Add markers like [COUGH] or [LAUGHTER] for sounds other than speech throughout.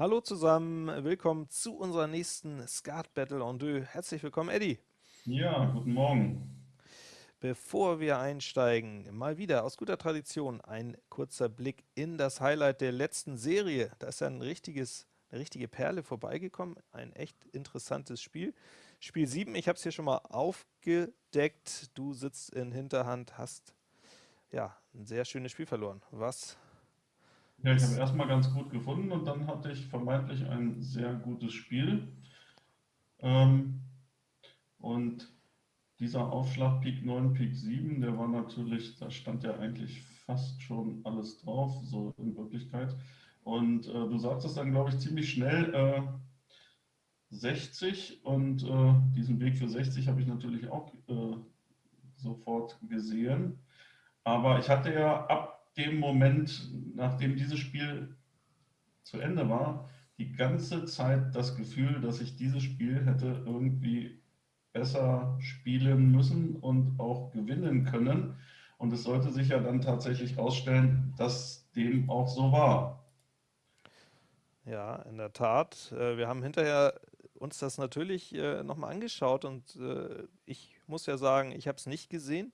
Hallo zusammen, willkommen zu unserer nächsten Skat Battle en deux. Herzlich willkommen, Eddie. Ja, guten Morgen. Bevor wir einsteigen, mal wieder aus guter Tradition ein kurzer Blick in das Highlight der letzten Serie. Da ist ja ein richtiges, eine richtige Perle vorbeigekommen, ein echt interessantes Spiel. Spiel 7, ich habe es hier schon mal aufgedeckt. Du sitzt in Hinterhand, hast ja ein sehr schönes Spiel verloren. Was Ja, ich habe erstmal ganz gut gefunden und dann hatte ich vermeintlich ein sehr gutes Spiel. Ähm, und dieser Aufschlag Pik 9, Pik 7, der war natürlich, da stand ja eigentlich fast schon alles drauf, so in Wirklichkeit. Und äh, du sagtest dann, glaube ich, ziemlich schnell äh, 60 und äh, diesen Weg für 60 habe ich natürlich auch äh, sofort gesehen. Aber ich hatte ja ab dem Moment, nachdem dieses Spiel zu Ende war, die ganze Zeit das Gefühl, dass ich dieses Spiel hätte irgendwie besser spielen müssen und auch gewinnen können. Und es sollte sich ja dann tatsächlich herausstellen, dass dem auch so war. Ja, in der Tat. Äh, wir haben hinterher uns das natürlich äh, nochmal angeschaut und äh, ich muss ja sagen, ich habe es nicht gesehen.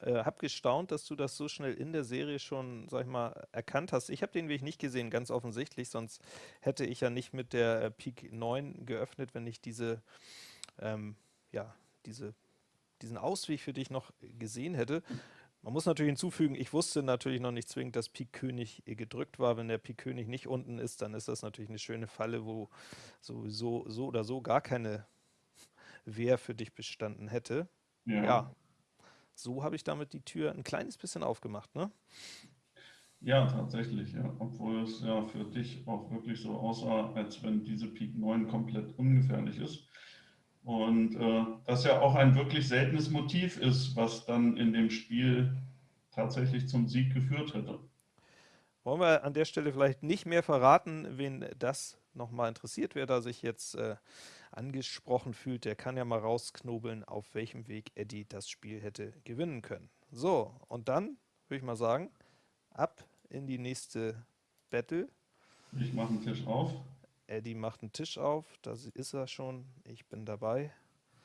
Äh, habe gestaunt, dass du das so schnell in der Serie schon, sag ich mal, erkannt hast. Ich habe den Weg nicht gesehen, ganz offensichtlich, sonst hätte ich ja nicht mit der äh, Pik 9 geöffnet, wenn ich diese, ähm, ja, diese, diesen Ausweg für dich noch gesehen hätte. Man muss natürlich hinzufügen, ich wusste natürlich noch nicht zwingend, dass Pik König gedrückt war. Wenn der Pik König nicht unten ist, dann ist das natürlich eine schöne Falle, wo sowieso so oder so gar keine Wehr für dich bestanden hätte. Ja. Ja, so habe ich damit die Tür ein kleines bisschen aufgemacht, ne? Ja, tatsächlich, ja. Obwohl es ja für dich auch wirklich so aussah, als wenn diese Pik 9 komplett ungefährlich ist. Und äh, das ja auch ein wirklich seltenes Motiv ist, was dann in dem Spiel tatsächlich zum Sieg geführt hätte. Wollen wir an der Stelle vielleicht nicht mehr verraten, wen das nochmal interessiert, wer da sich jetzt äh, angesprochen fühlt, der kann ja mal rausknobeln, auf welchem Weg Eddie das Spiel hätte gewinnen können. So, und dann würde ich mal sagen, ab in die nächste Battle. Ich mache einen Tisch auf. Eddie macht einen Tisch auf, da ist er schon, ich bin dabei.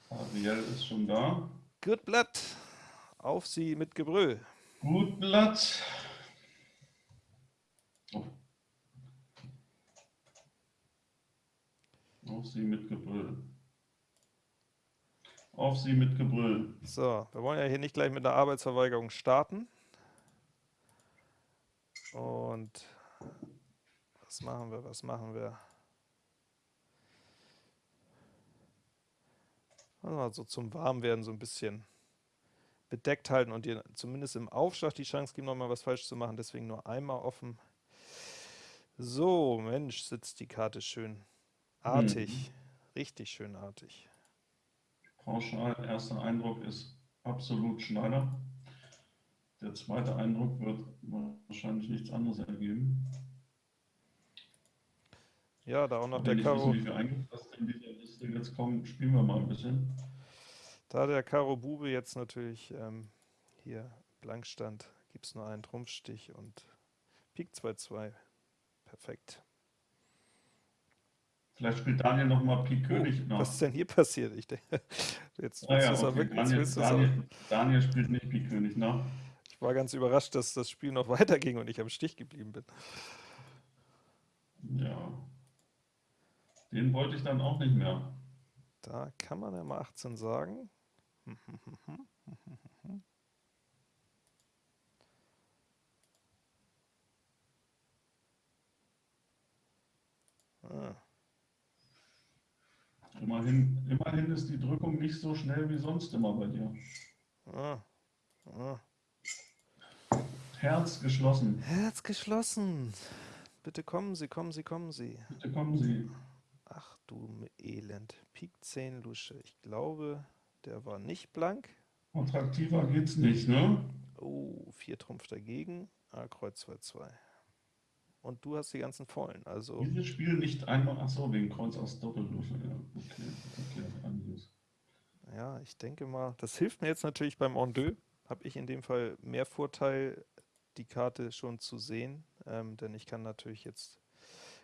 Ariel ist schon da. Gut Blatt, auf sie mit Gebrüll. Gut Blatt. Auf sie mit Gebrüll. Auf sie mit Gebrüll. So, wir wollen ja hier nicht gleich mit der Arbeitsverweigerung starten. Und was machen wir, was machen wir? Also so zum Warmwerden so ein bisschen bedeckt halten und dir zumindest im Aufschlag die Chance geben, nochmal was falsch zu machen. Deswegen nur einmal offen. So, Mensch, sitzt die Karte schön artig. Mhm. Richtig schön artig. Pauschal, erster Eindruck ist absolut Schneider. Der zweite Eindruck wird wahrscheinlich nichts anderes ergeben. Ja, da auch noch der Karo. wissen, wie in dieser Liste jetzt kommen, spielen wir mal ein bisschen. Da der Karo Bube jetzt natürlich ähm, hier blank stand, gibt es nur einen Trumpfstich und Pik 2-2. Perfekt. Vielleicht spielt Daniel noch mal Pik König Oh, nach. was ist denn hier passiert? Ich denke, [LAUGHS] jetzt Ah ja, du es auch okay. wirklich. Daniel. Daniel, [LAUGHS] Daniel spielt nicht Pik König nach. Ich war ganz überrascht, dass das Spiel noch [LAUGHS] weiterging und ich am Stich geblieben bin. Ja. Den wollte ich dann auch nicht mehr. Da kann man ja mal 18 sagen. Ah, Immerhin, immerhin ist die Drückung nicht so schnell wie sonst immer bei dir. ah, ah. Herz geschlossen. Herz geschlossen. Bitte kommen Sie, kommen Sie, kommen Sie. Bitte kommen Sie. Ach du Elend. Pik 10 Lusche. Ich glaube, der war nicht blank. Attraktiver geht's nicht, ne? Oh, 4 Trumpf dagegen. Ah, Kreuz 2, 2. Und du hast die ganzen Vollen. Also, Dieses Spiel nicht einmal. Achso, wegen Kreuz aus Doppelwürfel. Ja, okay. okay einiges. ja, ich denke mal, das hilft mir jetzt natürlich beim En deux. Habe ich in dem Fall mehr Vorteil, die Karte schon zu sehen. Ähm, denn ich kann natürlich jetzt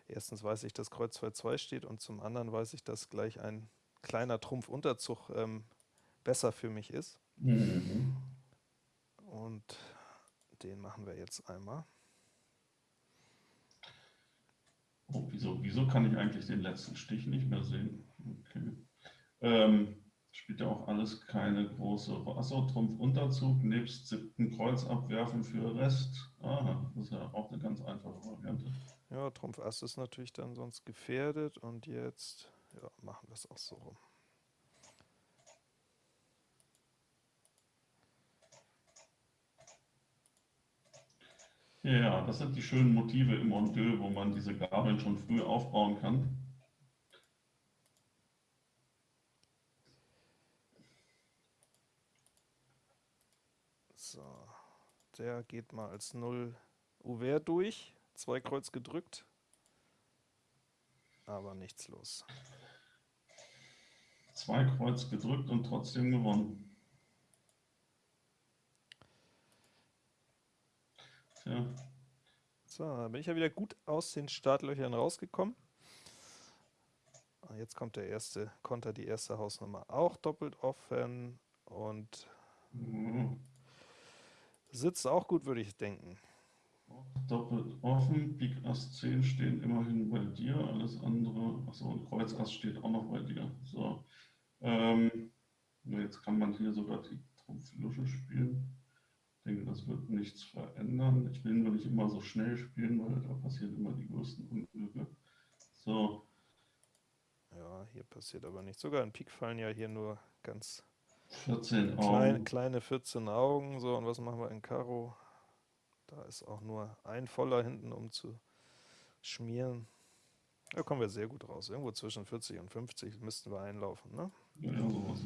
erstens weiß ich, dass Kreuz 2-2 steht und zum anderen weiß ich, dass gleich ein kleiner Trumpf-Unterzug ähm, besser für mich ist. Mhm. Und den machen wir jetzt einmal. Oh, wieso, wieso kann ich eigentlich den letzten Stich nicht mehr sehen? Okay. Ähm, spielt ja auch alles keine große Achso, Trumpf Unterzug, nebst siebten Kreuz abwerfen für Rest. Aha, das ist ja auch eine ganz einfache Variante. Ja, Trumpf Ass ist natürlich dann sonst gefährdet und jetzt ja, machen wir es auch so rum. Ja, das sind die schönen Motive im Mondeux, wo man diese Gabeln schon früh aufbauen kann. So, der geht mal als 0 Ouvert durch. Zwei Kreuz gedrückt, aber nichts los. Zwei Kreuz gedrückt und trotzdem gewonnen. Tja. So, bin ich ja wieder gut aus den Startlöchern rausgekommen. Ah, jetzt kommt der erste Konter, die erste Hausnummer auch doppelt offen und mhm. sitzt auch gut, würde ich denken. Doppelt offen, Pik Ass 10 stehen immerhin bei dir, alles andere, achso, und Kreuz Ass steht auch noch bei dir. So. Ähm, jetzt kann man hier sogar die Trumpf-Lusche spielen. Ich denke, das wird nichts verändern. Ich will nur nicht immer so schnell spielen, weil da passieren immer die größten Unglücke. So. Ja, hier passiert aber nichts. Sogar in Pik fallen ja hier nur ganz 14 Augen. kleine 14 Augen. So, und was machen wir in Karo? Da ist auch nur ein voller hinten, um zu schmieren. Da kommen wir sehr gut raus. Irgendwo zwischen 40 und 50 müssten wir einlaufen. Ne? Ja, sowas.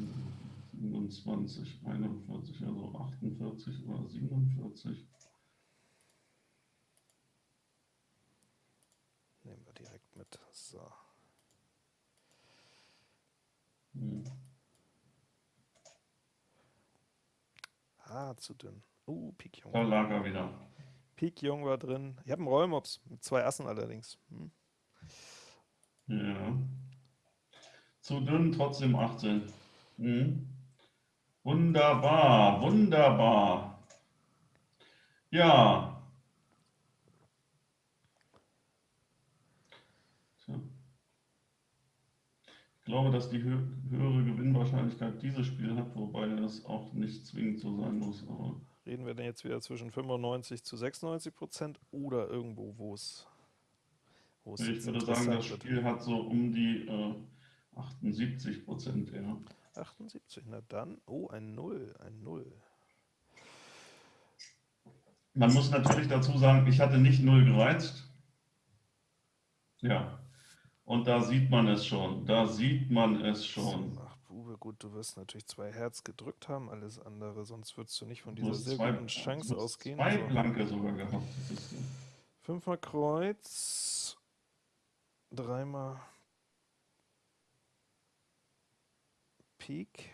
27, 41, also 48 oder 47. Nehmen wir direkt mit. So. Hm. Ah, zu dünn. Uh, Pik Jung. Da lag er wieder. Pik Jung war drin. Ich habe einen Rollmops mit zwei Assen allerdings. Hm. Ja. Zu dünn, trotzdem 18. Hm. Wunderbar, wunderbar. Ja. Ich glaube, dass die hö höhere Gewinnwahrscheinlichkeit dieses Spiel hat, wobei das auch nicht zwingend so sein muss. Aber Reden wir denn jetzt wieder zwischen 95 zu 96 Prozent oder irgendwo, wo es wo es Ich würde sagen, das Spiel hat so um die äh, 78 Prozent eher. 78, na dann, oh, ein Null, ein Null. Man muss natürlich dazu sagen, ich hatte nicht Null gereizt. Ja, und da sieht man es schon, da sieht man es schon. Ach, Bube, gut, du wirst natürlich zwei Herz gedrückt haben, alles andere, sonst würdest du nicht von dieser sehr zwei, guten Chance ausgehen. Zwei also, Blanke sogar gehabt. Fünfmal Kreuz, dreimal Pik,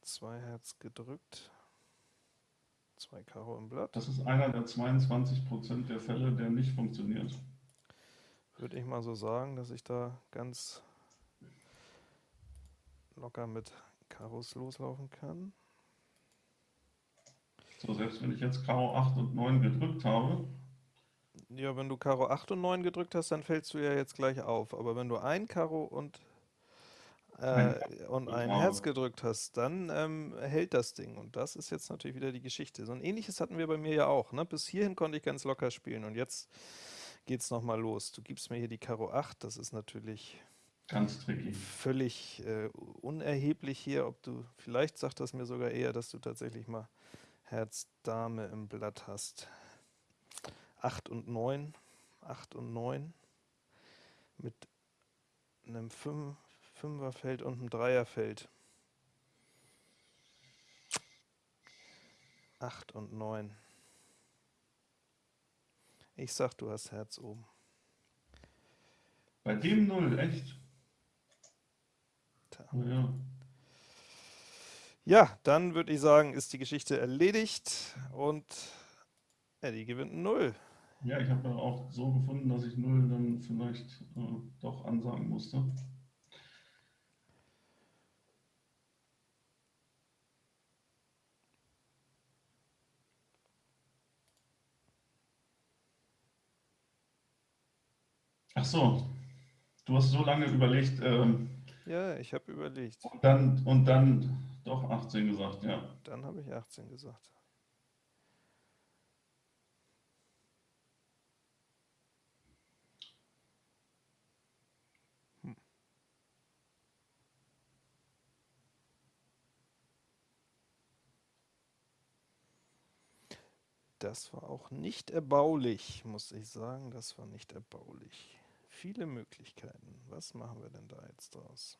zwei Herz gedrückt, zwei Karo im Blatt. Das ist einer der 22 Prozent der Fälle, der nicht funktioniert. Würde ich mal so sagen, dass ich da ganz locker mit Karos loslaufen kann. So, selbst wenn ich jetzt Karo 8 und 9 gedrückt habe. Ja, wenn du Karo 8 und 9 gedrückt hast, dann fällst du ja jetzt gleich auf. Aber wenn du ein Karo und äh, und ein Herz gedrückt hast, dann ähm, hält das Ding. Und das ist jetzt natürlich wieder die Geschichte. So ein ähnliches hatten wir bei mir ja auch. Ne? Bis hierhin konnte ich ganz locker spielen und jetzt geht es nochmal los. Du gibst mir hier die Karo 8, das ist natürlich ganz tricky. Völlig äh, unerheblich hier, ob du, vielleicht sagt das mir sogar eher, dass du tatsächlich mal Herz Dame im Blatt hast. 8 und 9, 8 und 9 mit einem 5, Fünferfeld und ein Dreierfeld. 8 und 9. Ich sag, du hast Herz oben. Bei dem Null, echt? Oh ja. ja, dann würde ich sagen, ist die Geschichte erledigt und Eddie gewinnt Null. Ja, ich habe auch so gefunden, dass ich null dann vielleicht äh, doch ansagen musste. Ach so, du hast so lange überlegt. Ähm, ja, ich habe überlegt. Und dann, und dann doch 18 gesagt, ja. Dann habe ich 18 gesagt. Hm. Das war auch nicht erbaulich, muss ich sagen. Das war nicht erbaulich. Viele Möglichkeiten. Was machen wir denn da jetzt draus?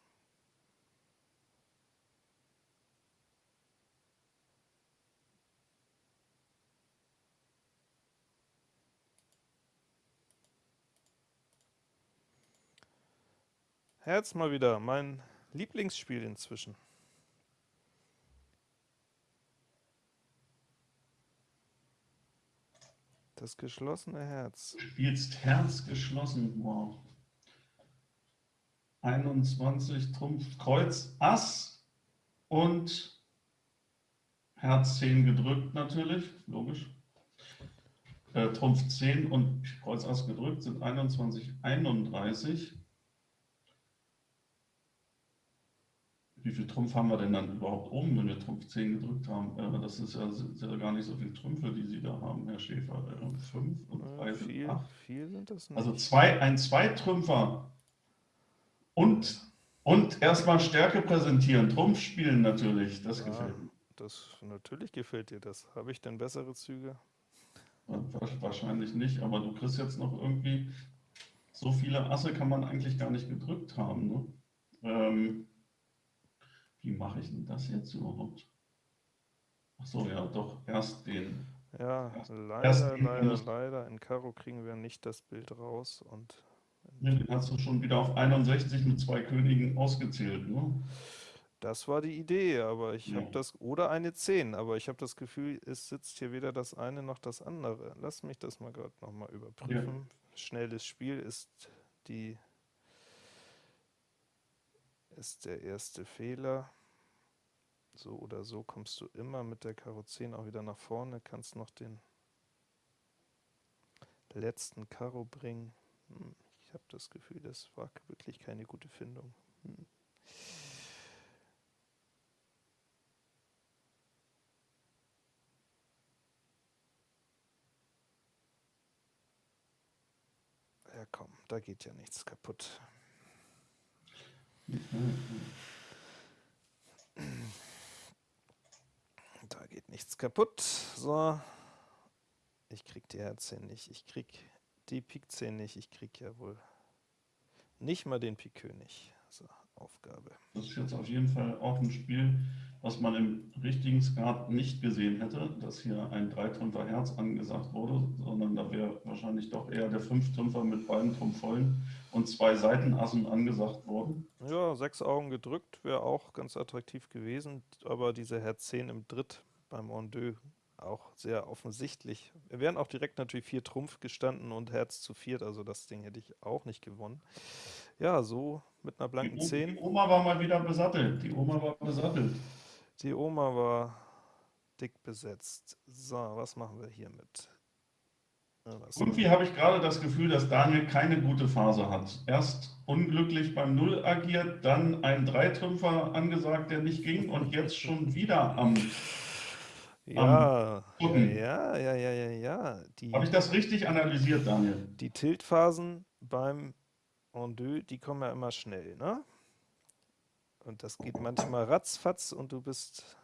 Herz mal wieder, mein Lieblingsspiel inzwischen. Das geschlossene Herz. Du spielst Herz geschlossen, wow. 21, Trumpf, Kreuz, Ass und Herz 10 gedrückt natürlich, logisch. Äh, Trumpf 10 und Kreuz Ass gedrückt sind 21, 31. wie viel Trumpf haben wir denn dann überhaupt oben, wenn wir Trumpf 10 gedrückt haben? Äh, das ist ja, sind ja gar nicht so viele Trümpfe, die Sie da haben, Herr Schäfer. Äh, fünf und drei sind viel, acht. Viel sind das nicht. Also zwei, ein Zweitrümpfer und, und erstmal Stärke präsentieren, Trumpf spielen natürlich, das ja, gefällt mir. Das, natürlich gefällt dir das. Habe ich denn bessere Züge? Wahrscheinlich nicht, aber du kriegst jetzt noch irgendwie, so viele Asse kann man eigentlich gar nicht gedrückt haben. Ne? Ähm, wie mache ich denn das jetzt überhaupt? Ach so, ja, doch, erst den. Ja, erst, leider, erst leider, leider. In Karo kriegen wir nicht das Bild raus. und. Den hast du schon wieder auf 61 mit zwei Königen ausgezählt, ne? Das war die Idee, aber ich ja. habe das, oder eine 10, aber ich habe das Gefühl, es sitzt hier weder das eine noch das andere. Lass mich das mal gerade nochmal überprüfen. Ja. Schnelles Spiel ist die ist der erste Fehler. So oder so kommst du immer mit der Karo 10 auch wieder nach vorne, kannst noch den letzten Karo bringen. Hm, ich habe das Gefühl, das war wirklich keine gute Findung. Hm. Ja komm, da geht ja nichts kaputt. Da geht nichts kaputt. So. Ich krieg die Herz nicht. Ich krieg die Pik 10 nicht. Ich krieg ja wohl nicht mal den Pik König. So, Aufgabe. Das ist jetzt auf jeden Fall auch ein Spiel, was man im richtigen Skat nicht gesehen hätte, dass hier ein Dreitrümpfer Herz angesagt wurde, sondern da wäre wahrscheinlich doch eher der Fünftrümpfer mit beiden Trumpfvollen und zwei Seitenassen angesagt worden. Ja, sechs Augen gedrückt wäre auch ganz attraktiv gewesen, aber diese Herz 10 im Dritt beim Ondeux auch sehr offensichtlich. Wir wären auch direkt natürlich vier Trumpf gestanden und Herz zu viert, also das Ding hätte ich auch nicht gewonnen. Ja, so mit einer blanken die, 10. Die Oma war mal wieder besattelt. Die Oma war besattelt. Die Oma war dick besetzt. So, was machen wir hiermit? Irgendwie habe ich gerade das Gefühl, dass Daniel keine gute Phase hat. Erst unglücklich beim Null agiert, dann ein Dreitrümpfer angesagt, der nicht ging und jetzt schon wieder am ja, ja, ja, ja, ja, ja. Habe ich das richtig analysiert, Daniel? Die Tiltphasen beim Ondeux, die kommen ja immer schnell, ne? Und das geht manchmal ratzfatz und du bist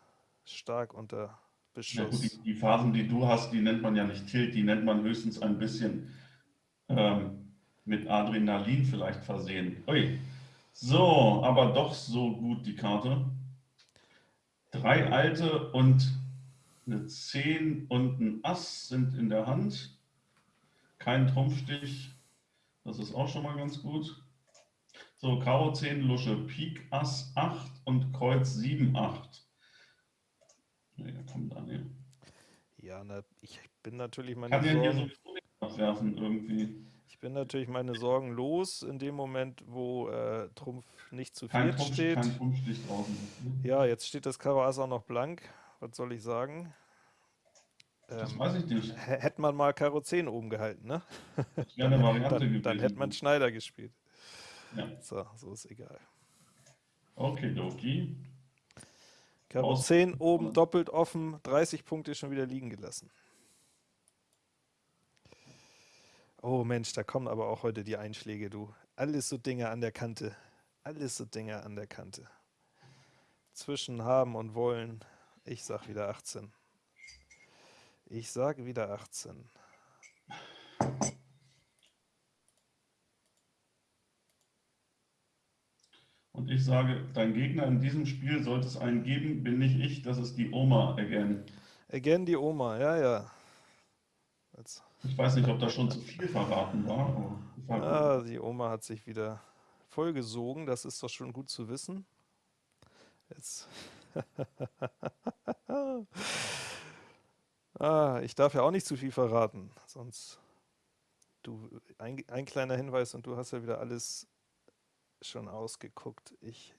stark unter Beschuss. Ja, gut, die, die, Phasen, die du hast, die nennt man ja nicht Tilt, die nennt man höchstens ein bisschen ähm, mit Adrenalin vielleicht versehen. Ui. So, aber doch so gut die Karte. Drei alte und eine 10 und ein Ass sind in der Hand. Kein Trumpfstich, das ist auch schon mal ganz gut. So, Karo 10, Lusche, Pik, Ass 8 und Kreuz 7, 8. Ja, komm, Daniel. Ja, na, ich bin natürlich meine Kann ja hier sowieso nicht abwerfen irgendwie. Ich bin natürlich meine Sorgen los in dem Moment, wo äh, Trumpf nicht zu Trumpf, steht. kein Trumpfstich draußen. Ne? Ja, jetzt steht das Karo Ass auch noch blank. Was soll ich sagen? Das Ähm, weiß ich nicht. hä- hätte man mal Karo 10 oben gehalten, ne? Das wäre eine [LAUGHS] Variante Dann, gewesen. dann hätte man Schneider gespielt. Ja. So, so ist egal. Okidoki. Karo Aus- 10 oben doppelt offen, 30 Punkte schon wieder liegen gelassen. Oh Mensch, da kommen aber auch heute die Einschläge, du. Alles so Dinge an der Kante. Alles so Dinge an der Kante. Zwischen haben und wollen. Ich sag wieder 18. Ich sage wieder 18. Und ich sage, dein Gegner in diesem Spiel sollte es einen geben, bin nicht ich, das ist die Oma again. Again die Oma, ja, ja. Jetzt, Ich weiß nicht, ob das schon zu viel verraten war. ah, die Oma hat sich wieder vollgesogen, das ist doch schon gut zu wissen. Jetzt. [LAUGHS] ah, ich darf ja auch nicht zu viel verraten, sonst du ein, ein kleiner Hinweis und du hast ja wieder alles schon ausgeguckt. Ich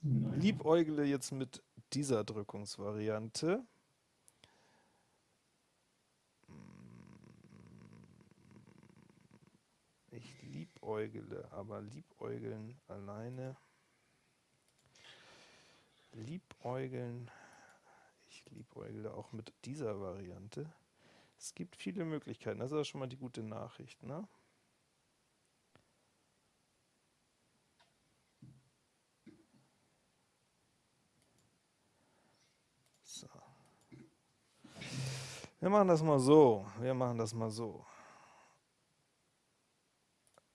Nein. liebäugle jetzt mit dieser Drückungsvariante. Ich liebäugle, aber liebäugeln alleine. Liebäugeln. Ich liebäugle auch mit dieser Variante. Es gibt viele Möglichkeiten. Das ist schon mal die gute Nachricht, ne? So. Wir machen das mal so. Wir machen das mal so.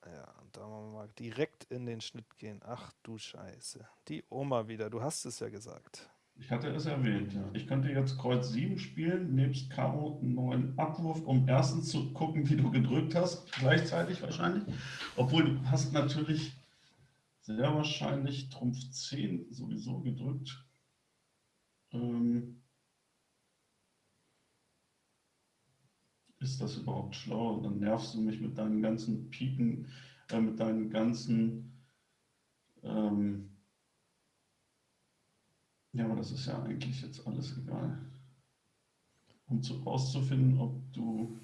Ja, und da wollen wir mal direkt in den Schnitt gehen. Ach du Scheiße. Die Oma wieder. Du hast es ja gesagt. Ich hatte es erwähnt, ja. Ich könnte jetzt Kreuz 7 spielen, nebst Karo 9 Abwurf, um erstens zu gucken, wie du gedrückt hast, gleichzeitig wahrscheinlich. Obwohl du hast natürlich sehr wahrscheinlich Trumpf 10 sowieso gedrückt. Ähm, ist das überhaupt schlau? Dann nervst du mich mit deinen ganzen Piken, äh, mit deinen ganzen ähm, ja, aber das ist ja eigentlich jetzt alles egal. Um zu, rauszufinden, ob du.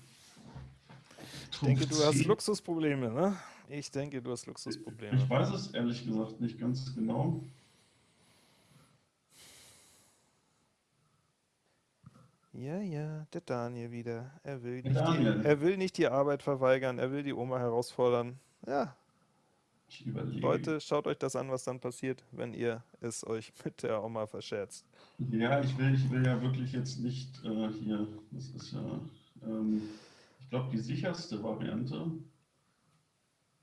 Ich denke, du hast Luxusprobleme, ne? Ich denke, du hast Luxusprobleme. Ich weiß es ehrlich gesagt nicht ganz genau. Ja, ja, der Daniel wieder. Er will, Der nicht die, er will nicht die Arbeit verweigern, er will die Oma herausfordern. Ja, Ich überlege. Leute, schaut euch das an, was dann passiert, wenn ihr es euch [LAUGHS] mit der Oma verscherzt. Ja, ich will, ich will ja wirklich jetzt nicht äh, hier. Das ist ja. Ähm, ich glaube, die sicherste Variante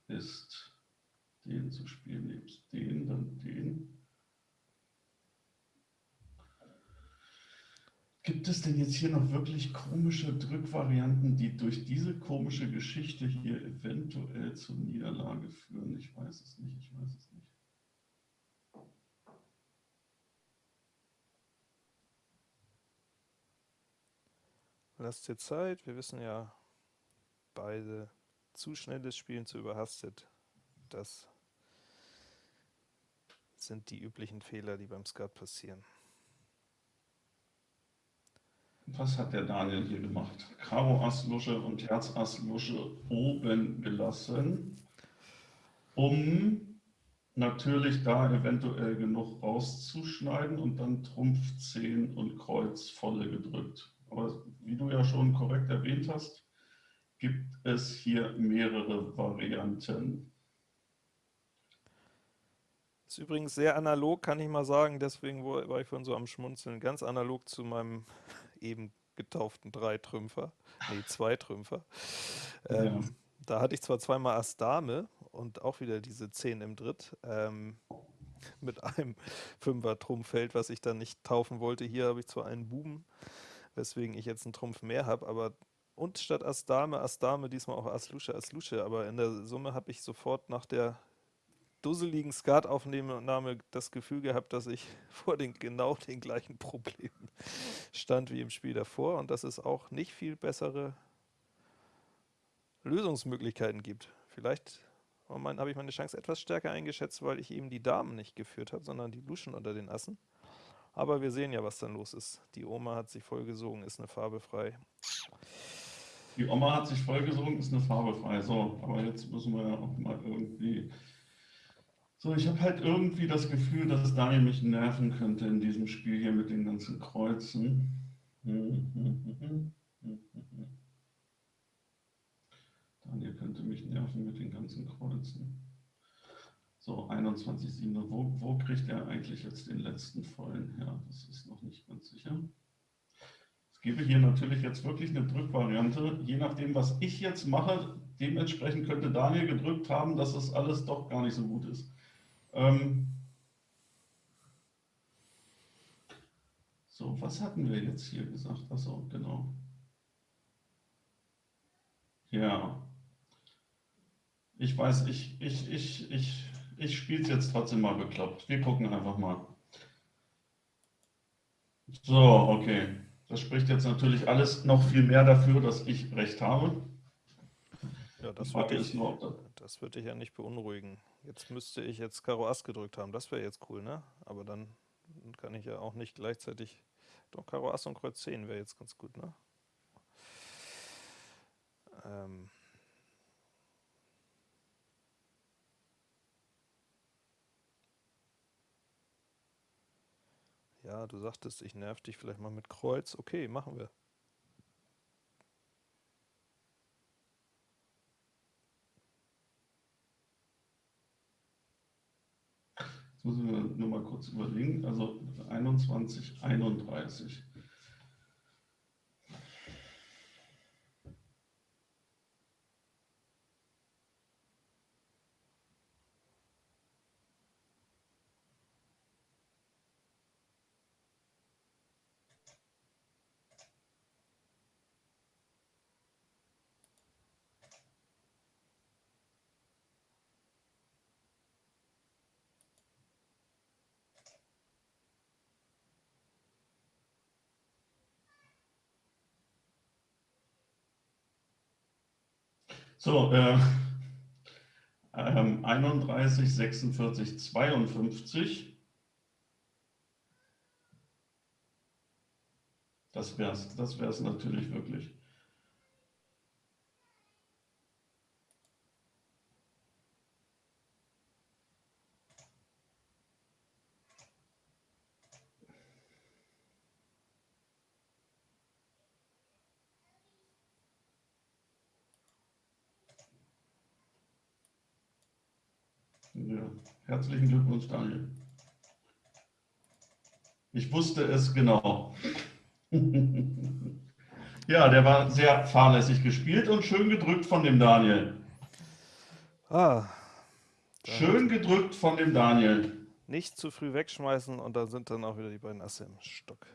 ist, den zu spielen, nebst den, dann den. Gibt es denn jetzt hier noch wirklich komische Drückvarianten, die durch diese komische Geschichte hier eventuell zur Niederlage führen? Ich weiß es nicht, ich weiß es nicht. Lasst dir Zeit, wir wissen ja beide, zu schnelles Spielen, zu überhastet. Das sind die üblichen Fehler, die beim Skat passieren. Was hat der Daniel hier gemacht? Karo Ass Lusche und Herz Ass Lusche oben gelassen, um natürlich da eventuell genug rauszuschneiden und dann Trumpf 10 und Kreuz volle gedrückt. Aber wie du ja schon korrekt erwähnt hast, gibt es hier mehrere Varianten. Ist übrigens sehr analog, kann ich mal sagen, deswegen war ich vorhin so am Schmunzeln. Ganz analog zu meinem eben getauften Dreitrümpfer, nee, [LAUGHS] Zweitrümpfer. Ähm, Ja. Da hatte ich zwar zweimal Ass Dame und auch wieder diese 10 im Dritt ähm, mit einem Fünfer Trumpffeld, was ich dann nicht taufen wollte. Hier habe ich zwar einen Buben, weswegen ich jetzt einen Trumpf mehr habe, aber und statt Ass Dame, Ass Dame, diesmal auch Ass Lusche, Ass Lusche, aber in der Summe habe ich sofort nach der dusseligen Skataufnahme das Gefühl gehabt, dass ich [LAUGHS] vor den genau den gleichen Problemen stand wie im Spiel davor und das ist auch nicht viel bessere Lösungsmöglichkeiten gibt. Vielleicht habe ich meine Chance etwas stärker eingeschätzt, weil ich eben die Damen nicht geführt habe, sondern die Luschen unter den Assen. Aber wir sehen ja, was dann los ist. Die Oma hat sich vollgesogen, ist eine Farbe frei. Die Oma hat sich vollgesogen, ist eine Farbe frei. So, aber jetzt müssen wir ja auch mal irgendwie... So, ich habe halt irgendwie das Gefühl, dass Daniel mich nerven könnte in diesem Spiel hier mit den ganzen Kreuzen. Daniel könnte mich nerven mit den ganzen Kreuzen. So, 21,7. Wo, wo kriegt er eigentlich jetzt den letzten vollen her? Das ist noch nicht ganz sicher. Ich gebe hier natürlich jetzt wirklich eine Drückvariante. Je nachdem, was ich jetzt mache, dementsprechend könnte Daniel gedrückt haben, dass das alles doch gar nicht so gut ist. Ähm so, was hatten wir jetzt hier gesagt? Achso, genau. Ja. Ich weiß, ich, ich, ich, ich ich spiele es jetzt trotzdem mal bekloppt. Wir gucken einfach mal. So, okay. Das spricht jetzt natürlich alles noch viel mehr dafür, dass ich recht habe. Ja, das würde ich, das wird dich ja nicht beunruhigen. Jetzt müsste ich jetzt Karo Ass gedrückt haben. Das wäre jetzt cool, ne? Aber dann kann ich ja auch nicht gleichzeitig... Doch, Karo Ass und Kreuz 10 wäre jetzt ganz gut, ne? Ähm... Ja, du sagtest, ich nerv dich vielleicht mal mit Kreuz. Okay, machen wir. Jetzt müssen wir nur mal kurz überlegen. Also 21, 31. So, äh, ähm, 31, 46, 52. Das wäre es das wär's natürlich wirklich. Ja, herzlichen Glückwunsch, Daniel. Ich wusste es genau. [LAUGHS] ja, der war sehr fahrlässig gespielt und schön gedrückt von dem Daniel. Ah. Schön gedrückt von dem Daniel. Nicht zu früh wegschmeißen und da sind dann auch wieder die beiden Asse im Stock.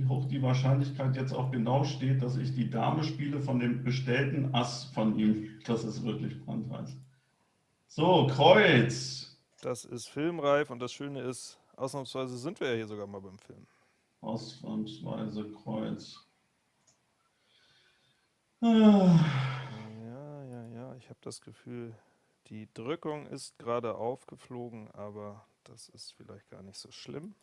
Wie hoch die Wahrscheinlichkeit jetzt auch genau steht, dass ich die Dame spiele von dem bestellten Ass von ihm. Das ist wirklich brandheiß. So, Kreuz. Das ist filmreif und das Schöne ist, ausnahmsweise sind wir ja hier sogar mal beim Film. Ausnahmsweise Kreuz. Ah. Ja, ja, ja, ich habe das Gefühl, die Drückung ist gerade aufgeflogen, aber das ist vielleicht gar nicht so schlimm.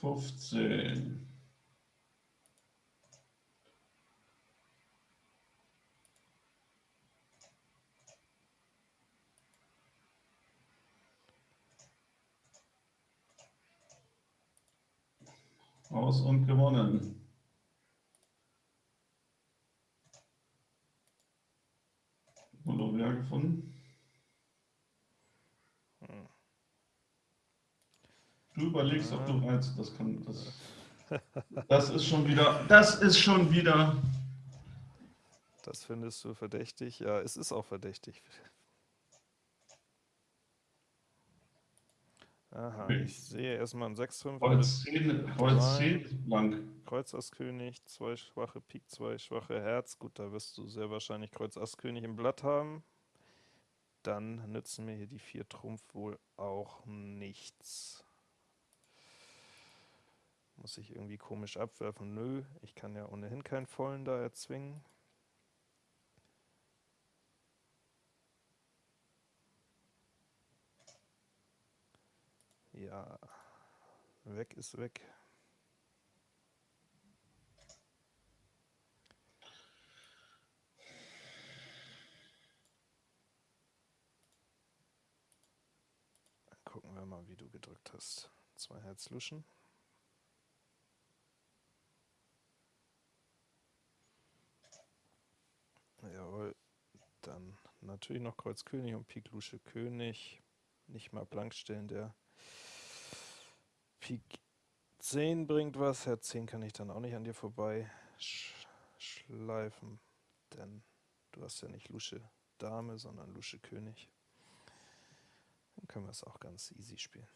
15. Aus und gewonnen. Molover gefunden. Du überlegst, ob du reizt. Das kann. Das, das ist schon wieder. Das ist schon wieder. Das findest du verdächtig? Ja, es ist auch verdächtig. Aha, Okay. ich sehe erstmal einen 6-5 Kreuz 10, Kreuz drei. 10 ist blank. Kreuz Ass König, zwei schwache Pik, zwei schwache Herz. Gut, da wirst du sehr wahrscheinlich Kreuz Ass König im Blatt haben. Dann nützen mir hier die vier Trumpf wohl auch nichts. Muss ich irgendwie komisch abwerfen? Nö, ich kann ja ohnehin keinen vollen da erzwingen. Ja, weg ist weg. Dann gucken wir mal, wie du gedrückt hast. Zwei Herz luschen. Dann natürlich noch Kreuz König und Pik Lusche König. Nicht mal blank stellen, der Pik 10 bringt was. Herz 10 kann ich dann auch nicht an dir vorbei sch schleifen, denn du hast ja nicht Lusche Dame, sondern Lusche König. Dann können wir es auch ganz easy spielen.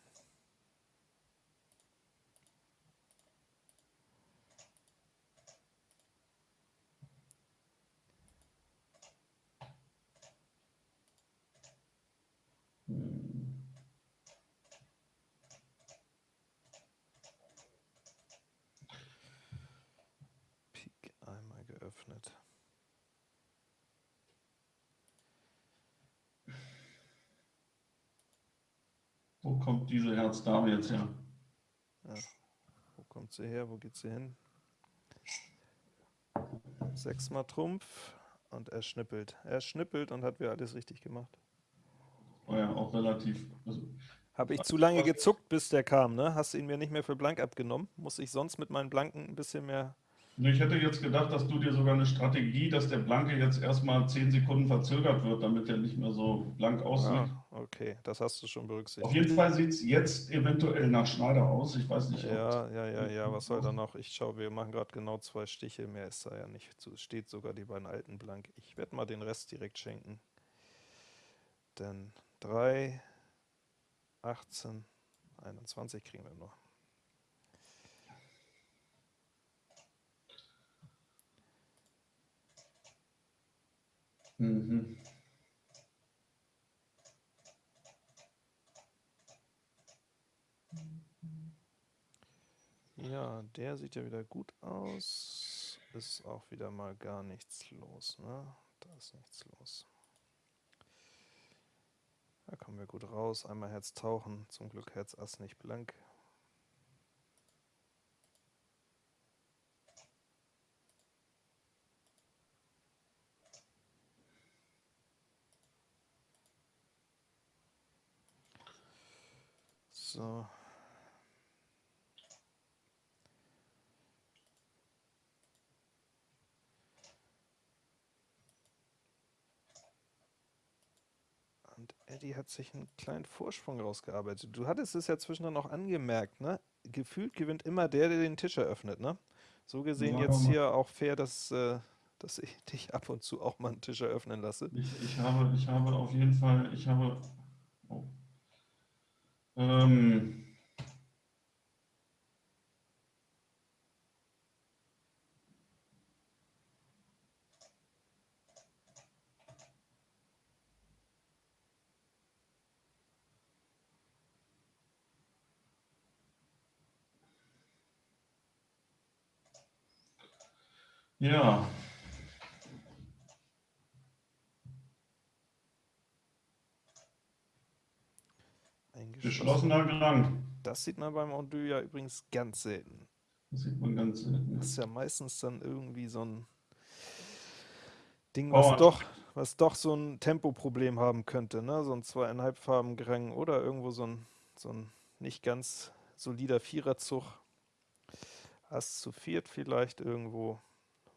Hm. Pik einmal geöffnet. Wo Herz-Dame jetzt her? Ja. Wo kommt sie her? Wo geht sie hin? Sechsmal Trumpf und er schnippelt. Er schnippelt und hat wieder alles richtig gemacht. War ja auch relativ. Also, Habe ich zu lange gezuckt, bis der kam, ne? Hast du ihn mir nicht mehr für blank abgenommen? Muss ich sonst mit meinen Blanken ein bisschen mehr. Ich hätte jetzt gedacht, dass du dir sogar eine Strategie, dass der Blanke jetzt erstmal 10 Sekunden verzögert wird, damit er nicht mehr so blank aussieht. Ah, okay, das hast du schon Auf berücksichtigt. jeden Fall sieht es jetzt eventuell nach Schneider aus. Ich weiß nicht, ob Ja, ja, ja, ja, was soll da noch? Ich schaue, wir machen gerade genau zwei Stiche, mehr ist da ja nicht. zu. Es steht sogar die beiden alten blank. Ich werde mal den Rest direkt schenken. Denn 3, 18, 21 kriegen wir noch. Mhm. Ja, der sieht ja wieder gut aus. Ist auch wieder mal gar nichts los, ne? Da ist nichts los. Da kommen wir gut raus. Einmal Herz tauchen. Zum Glück Herz Ass nicht blank. So. Und Eddie hat sich einen kleinen Vorsprung rausgearbeitet. Du hattest es ja zwischendrin auch angemerkt, ne? Gefühlt gewinnt immer der, der den Tisch eröffnet, ne? So gesehen Ja, jetzt hier auch fair, dass, äh, dass ich [LAUGHS] dich ab und zu auch mal einen Tisch eröffnen lasse. Ich, ich, habe, ich habe auf jeden Fall, ich habe. Oh. Ähm, ja, geschlossener Klang. Das sieht man beim Ondu ja übrigens ganz selten. Das sieht man ganz selten. Das ist ja meistens dann irgendwie so ein Ding, Oh. was doch, was doch so ein Tempoproblem haben könnte, ne? So ein zweieinhalb Farben Gerang oder irgendwo so ein, so ein nicht ganz solider Viererzug. Ass zu viert vielleicht irgendwo,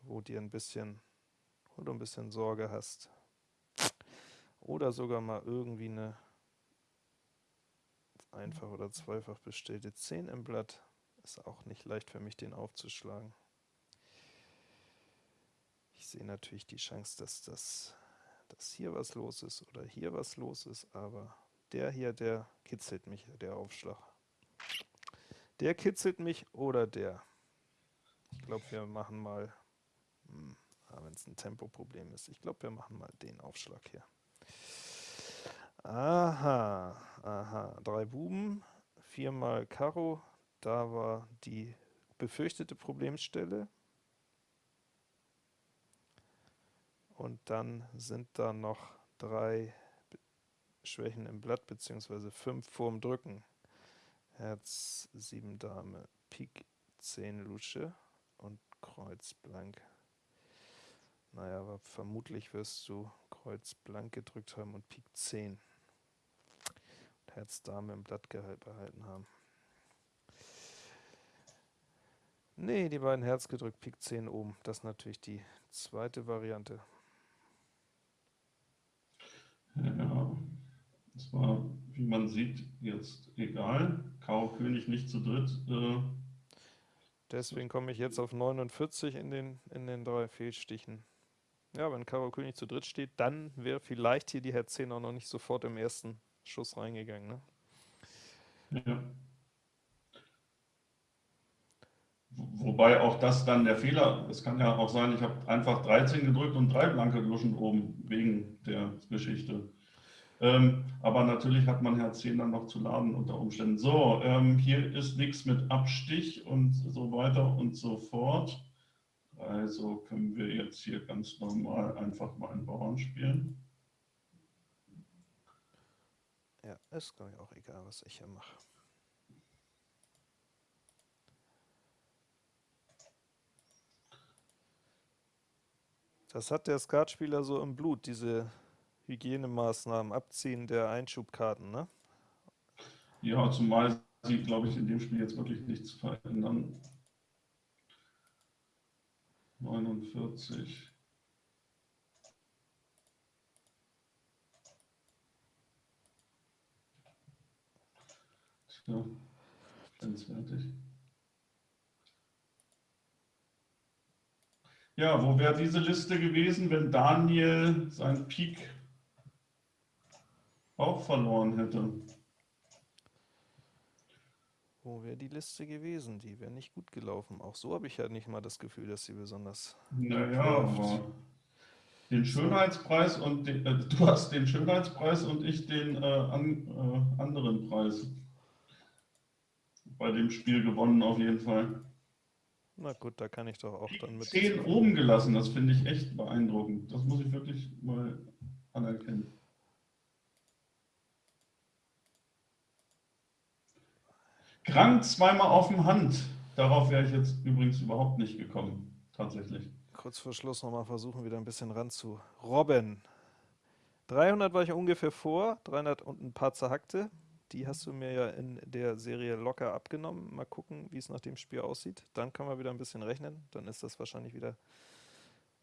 wo dir ein bisschen, wo du ein bisschen Sorge hast. Oder sogar mal irgendwie eine einfach oder zweifach bestellte 10 im Blatt. Ist auch nicht leicht für mich, den aufzuschlagen. Ich sehe natürlich die Chance, dass, das, dass hier was los ist oder hier was los ist, aber der hier, der kitzelt mich, der Aufschlag. Der kitzelt mich oder der? Ich glaube, wir machen mal, hm, wenn es ein Tempoproblem ist, ich glaube, wir machen mal den Aufschlag hier. Aha, aha, drei Buben, viermal Karo, da war die befürchtete Problemstelle. Und dann sind da noch drei Schwächen im Blatt, beziehungsweise fünf vorm Drücken. Herz, 7 Dame, Pik, 10 Lusche und Kreuz blank. Naja, aber vermutlich wirst du Kreuz blank gedrückt haben und Pik 10. Und Herz Dame im Blatt behalten haben. Nee, die beiden Herz gedrückt, Pik 10 oben. Das ist natürlich die zweite Variante. Ja, das war, wie man sieht, jetzt egal. Karo König nicht zu dritt. Äh, Deswegen komme ich jetzt auf 49 in den, in den drei Fehlstichen. Ja, wenn Karo König zu dritt steht, dann wäre vielleicht hier die Herz 10 auch noch nicht sofort im ersten Schuss reingegangen. Ne? Ja. Wobei auch das dann der Fehler, es kann ja auch sein, ich habe einfach 13 gedrückt und drei blanke Luschen oben wegen der Geschichte. Ähm, aber natürlich hat man Herz 10 dann noch zu laden unter Umständen. So, ähm, hier ist nichts mit Abstich und so weiter und so fort. Also können wir jetzt hier ganz normal einfach mal einen Bauern spielen. Ja, ist glaube ich auch egal, was ich hier mache. Das hat der Skatspieler so im Blut, diese Hygienemaßnahmen, Abziehen der Einschubkarten, ne? Ja, zumal sie, glaube ich, in dem Spiel jetzt wirklich nichts verändern. 49. Tja, grenzwertig. Ja, wo wäre diese Liste gewesen, wenn Daniel sein Peak auch verloren hätte? Wo wäre die Liste gewesen? Die wäre nicht gut gelaufen. Auch so habe ich ja nicht mal das Gefühl, dass sie besonders. Naja, aber den Schönheitspreis und den, äh, du hast den Schönheitspreis und ich den äh, an, äh, anderen Preis bei dem Spiel gewonnen auf jeden Fall. Na gut, da kann ich doch auch dann mit. 10 oben gelassen, das finde ich echt beeindruckend. Das muss ich wirklich mal anerkennen. Krang zweimal auf dem Hand. Darauf wäre ich jetzt übrigens überhaupt nicht gekommen, tatsächlich. Kurz vor Schluss nochmal versuchen, wieder ein bisschen ran zu robben. 300 war ich ungefähr vor, 300 und ein paar zerhackte. Die hast du mir ja in der Serie locker abgenommen. Mal gucken, wie es nach dem Spiel aussieht. Dann können wir wieder ein bisschen rechnen. Dann ist das wahrscheinlich wieder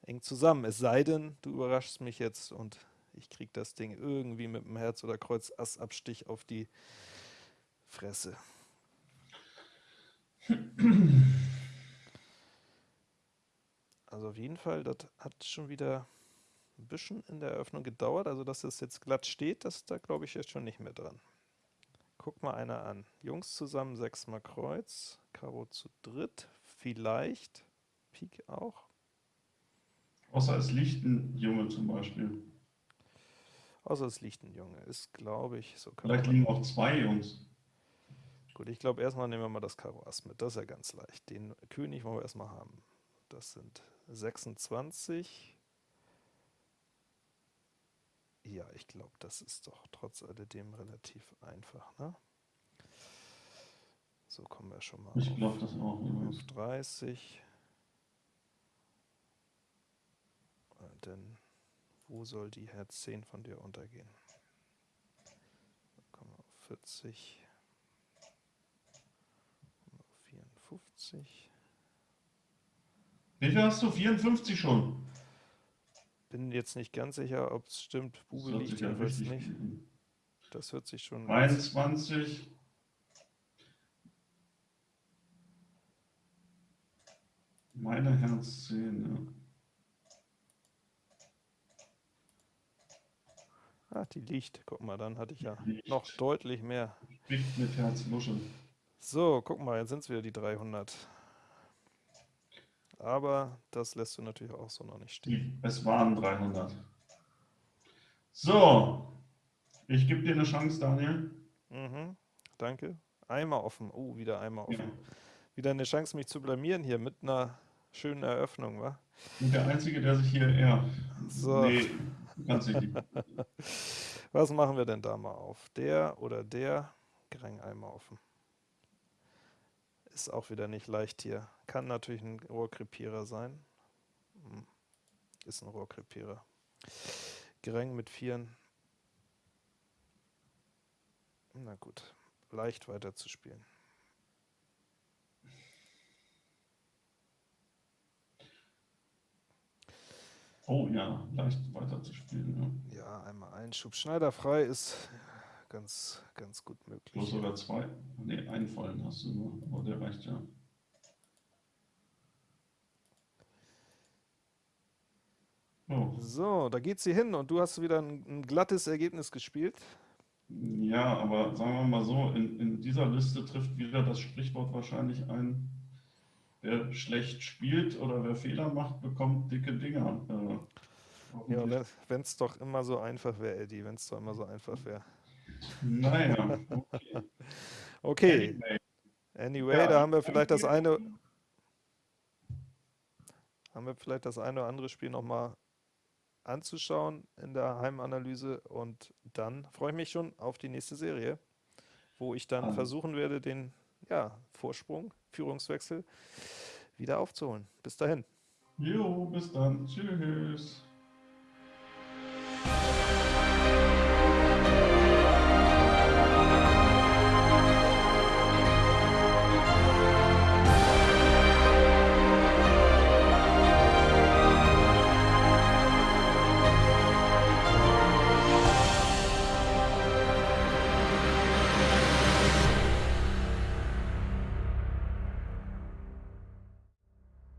eng zusammen. Es sei denn, du überraschst mich jetzt und ich kriege das Ding irgendwie mit dem Herz- oder Kreuz-Ass-Abstich auf die Fresse. Also auf jeden Fall, das hat schon wieder ein bisschen in der Eröffnung gedauert. Also dass es jetzt glatt steht, das da glaube ich jetzt schon nicht mehr dran. Guck mal einer an. Jungs zusammen, sechsmal Kreuz, Karo zu dritt, vielleicht, Pik auch. Außer es liegt ein Junge zum Beispiel. Außer es liegt ein Junge, ist glaube ich so. Vielleicht liegen auch zwei Jungs. Gut, ich glaube erstmal nehmen wir mal das Karo Ass mit, das ist ja ganz leicht. Den König wollen wir erstmal haben. Das sind 26. Ja, ich glaube, das ist doch trotz alledem relativ einfach. Ne? So kommen wir schon mal ich glaube das auch. auf 30. Denn wo soll die Herz 10 von dir untergehen? Dann kommen wir auf 40. Auf 54. Wie viel hast du? 54 schon? Bin jetzt nicht ganz sicher, ob es stimmt. Bube liegt jedenfalls nicht. Das hört sich schon. 21. Meine Herzzähne. Ah, die liegt. Guck mal, dann hatte ich ja Liegt. noch deutlich mehr. Spricht mit Herzmuschel. So, guck mal, jetzt sind es wieder die 300. Aber das lässt du natürlich auch so noch nicht stehen. Es waren 300. So, ich gebe dir eine Chance, Daniel. Mhm, danke. Einmal offen. Oh, wieder einmal Ja. offen. Wieder eine Chance, mich zu blamieren hier mit einer schönen Eröffnung, wa? Und der Einzige, der sich hier eher. So. Nee, dich nicht. [LAUGHS] Was machen wir denn da mal auf? Der oder der? Greng einmal offen. Ist auch wieder nicht leicht hier. Kann natürlich ein Rohrkrepierer sein. Hm, Ist ein Rohrkrepierer. Greng mit Vieren. Na gut, leicht weiter zu spielen. Oh ja, leicht weiter zu spielen. Ja. Ja, einmal Einschub. Schneiderfrei ist ganz, ganz gut möglich. Bloß sogar zwei. Nee, einen vollen hast du nur, aber der reicht ja. Oh. So, da geht sie hin und du hast wieder ein, ein glattes Ergebnis gespielt. Ja, aber sagen wir mal so, in, in dieser Liste trifft wieder das Sprichwort wahrscheinlich ein, wer schlecht spielt oder wer Fehler macht, bekommt dicke Dinger. Äh, Ja, wenn es doch immer so einfach wäre, Eddie, wenn es doch immer so einfach wäre. Naja, [LAUGHS] okay. Okay, Anyway, Ja, da haben wir vielleicht das eine, haben wir vielleicht das eine oder andere Spiel nochmal anzuschauen in der Heimanalyse und dann freue ich mich schon auf die nächste Serie, wo ich dann Alles. versuchen werde, den ja, Vorsprung, Führungswechsel wieder aufzuholen. Bis dahin. Jo, bis dann. Tschüss.